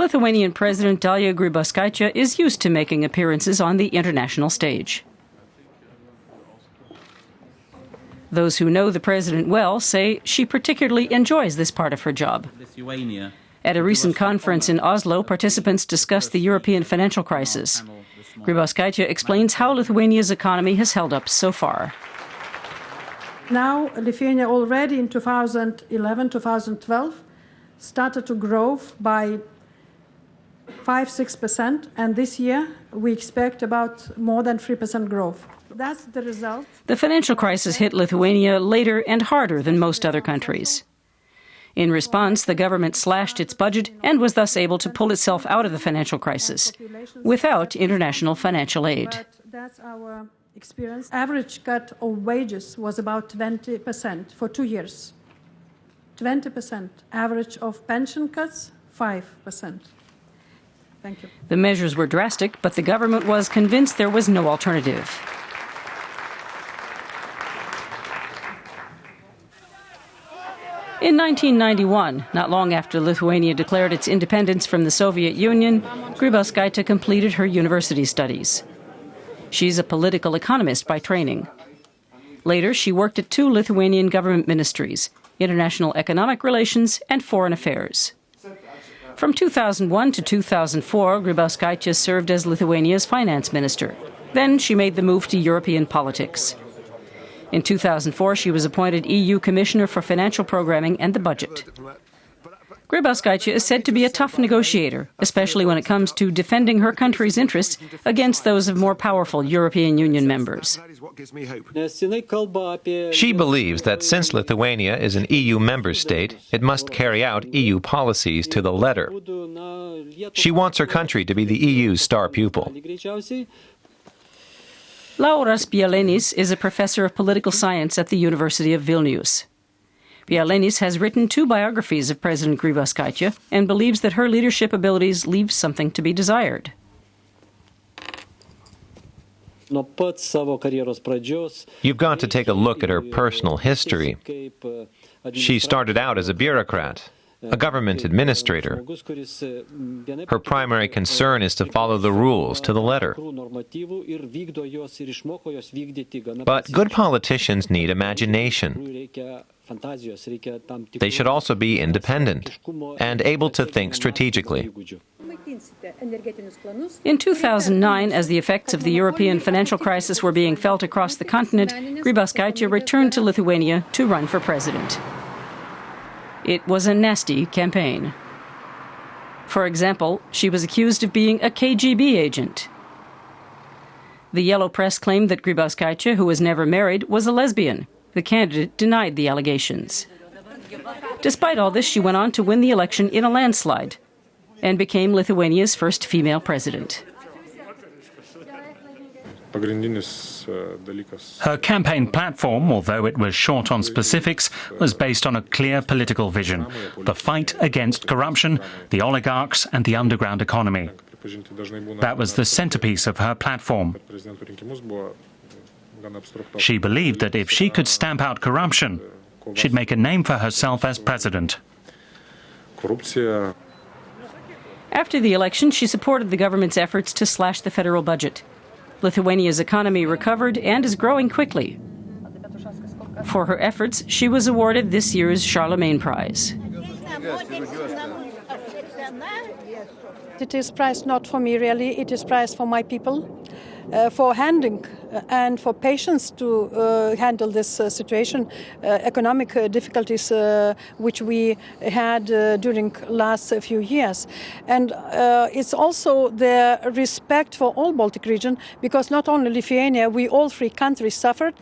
Lithuanian President Dalia Grybauskaitė is used to making appearances on the international stage. Those who know the president well say she particularly enjoys this part of her job. At a recent conference in Oslo, participants discussed the European financial crisis. Grybauskaitė explains how Lithuania's economy has held up so far. Now, Lithuania already in 2011 2012 started to grow by 5 6%, and this year we expect about more than 3% growth. That's the result. The financial crisis hit Lithuania later and harder than most other countries. In response, the government slashed its budget and was thus able to pull itself out of the financial crisis without international financial aid. That's our experience. Average cut of wages was about 20% for two years. 20%. Average of pension cuts, 5%. Thank you. The measures were drastic, but the government was convinced there was no alternative. In 1991, not long after Lithuania declared its independence from the Soviet Union, Grybauskaitė completed her university studies. She's a political economist by training. Later, she worked at two Lithuanian government ministries international economic relations and foreign affairs. From 2001 to 2004, Grybauskaitė served as Lithuania's finance minister. Then she made the move to European politics. In 2004, she was appointed EU Commissioner for Financial Programming and the Budget. Grybauskaitė is said to be a tough negotiator, especially when it comes to defending her country's interests against those of more powerful European Union members. She believes that since Lithuania is an EU member state, it must carry out EU policies to the letter. She wants her country to be the EU's star pupil. Lauras Bielinis is a professor of political science at the University of Vilnius. Bielinis has written two biographies of President Grybauskaitė and believes that her leadership abilities leave something to be desired. You've got to take a look at her personal history. She started out as a bureaucrat, a government administrator. Her primary concern is to follow the rules to the letter. But good politicians need imagination. They should also be independent and able to think strategically. In 2009, as the effects of the European financial crisis were being felt across the continent, Grybauskaitė returned to Lithuania to run for president. It was a nasty campaign. For example, she was accused of being a KGB agent. The Yellow Press claimed that Grybauskaitė, who was never married, was a lesbian. The candidate denied the allegations. Despite all this, she went on to win the election in a landslide and became Lithuania's first female president. Her campaign platform, although it was short on specifics, was based on a clear political vision the fight against corruption, the oligarchs, and the underground economy. That was the centerpiece of her platform. She believed that if she could stamp out corruption, she'd make a name for herself as president. After the election, she supported the government's efforts to slash the federal budget. Lithuania's economy recovered and is growing quickly. For her efforts, she was awarded this year's Charlemagne Prize. It is prize not for me really, it is prize for my people, uh, for handling uh, and for patience to uh, handle this uh, situation, uh, economic uh, difficulties which we had during last few years. And it's also the respect for all Baltic region because not only Lithuania, we all three countries suffered.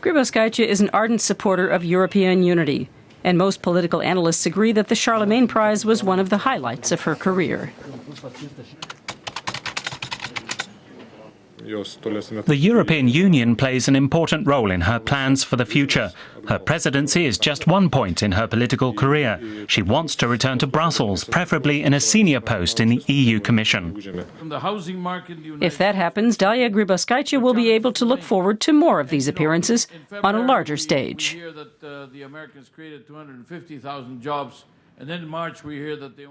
Grybauskaitė is an ardent supporter of European unity and most political analysts agree that the Charlemagne Prize was one of the highlights of her career. The European Union plays an important role in her plans for the future. Her presidency is just one point in her political career. She wants to return to Brussels, preferably in a senior post in the EU Commission. If that happens, Dalia Grybauskaitė will be able to look forward to more of these appearances on a larger stage. Uh, the Americans created 250,000 jobs, and then in March we hear that they